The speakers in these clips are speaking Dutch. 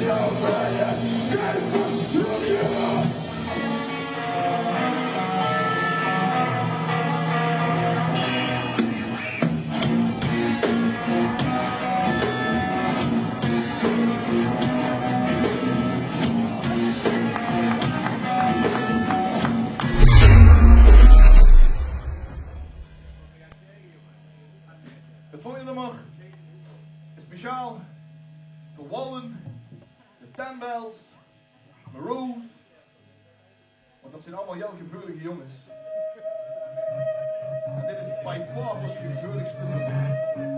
Don't De volgende nummer is speciaal voor Wallen, de Tembels, Maroons. Want dat zijn allemaal heel gevoelige jongens. En dit is bij far ons gevoeligste nummer.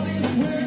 Hallelujah.